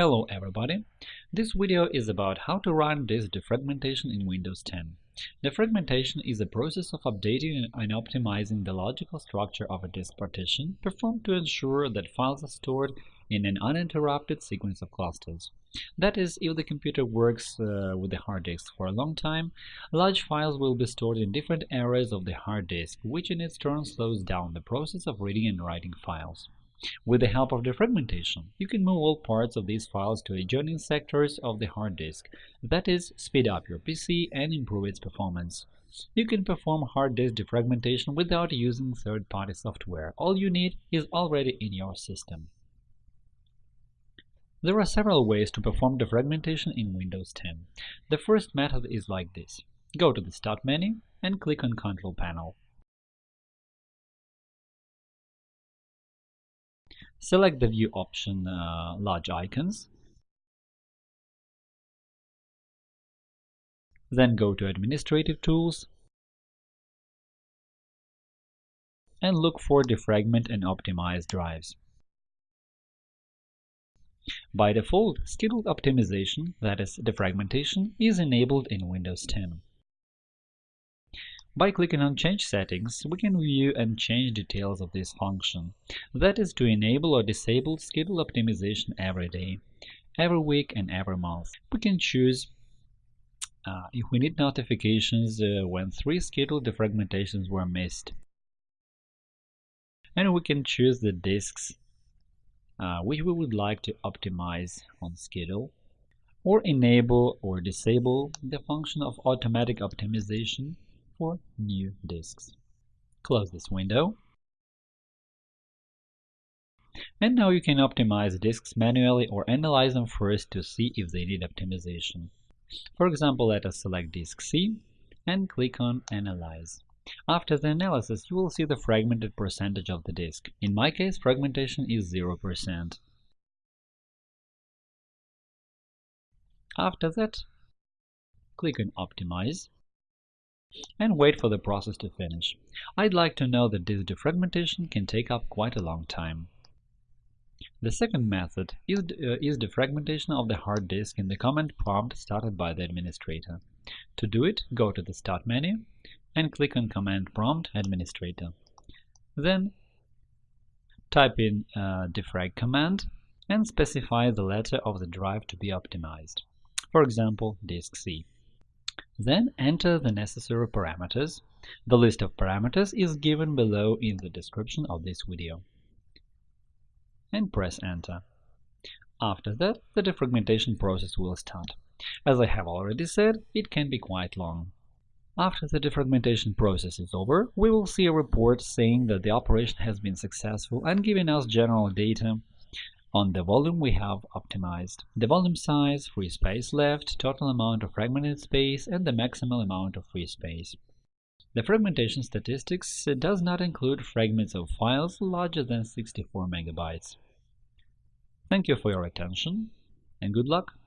Hello everybody! This video is about how to run disk defragmentation in Windows 10. Defragmentation is a process of updating and optimizing the logical structure of a disk partition performed to ensure that files are stored in an uninterrupted sequence of clusters. That is, if the computer works uh, with the hard disk for a long time, large files will be stored in different areas of the hard disk, which in its turn slows down the process of reading and writing files. With the help of defragmentation, you can move all parts of these files to adjoining sectors of the hard disk, that is, speed up your PC and improve its performance. You can perform hard disk defragmentation without using third-party software. All you need is already in your system. There are several ways to perform defragmentation in Windows 10. The first method is like this. Go to the Start menu and click on Control Panel. Select the View option uh, Large Icons. Then go to Administrative Tools and look for Defragment and Optimize drives. By default, scheduled optimization, that is, defragmentation, is enabled in Windows 10. By clicking on Change settings, we can view and change details of this function, that is to enable or disable schedule optimization every day, every week and every month. We can choose uh, if we need notifications uh, when three scheduled defragmentations were missed. And we can choose the disks uh, which we would like to optimize on schedule, or enable or disable the function of automatic optimization for new disks. Close this window. And now you can optimize disks manually or analyze them first to see if they need optimization. For example, let us select disk C and click on Analyze. After the analysis, you will see the fragmented percentage of the disk. In my case, fragmentation is 0%. After that, click on Optimize and wait for the process to finish. I'd like to know that this defragmentation can take up quite a long time. The second method is, uh, is defragmentation of the hard disk in the command prompt started by the administrator. To do it, go to the Start menu and click on Command Prompt Administrator. Then type in uh, defrag command and specify the letter of the drive to be optimized. For example, disk C. Then enter the necessary parameters. The list of parameters is given below in the description of this video. And press Enter. After that, the defragmentation process will start. As I have already said, it can be quite long. After the defragmentation process is over, we will see a report saying that the operation has been successful and giving us general data on the volume we have optimized, the volume size, free space left, total amount of fragmented space, and the maximal amount of free space. The fragmentation statistics does not include fragments of files larger than 64 megabytes. Thank you for your attention, and good luck!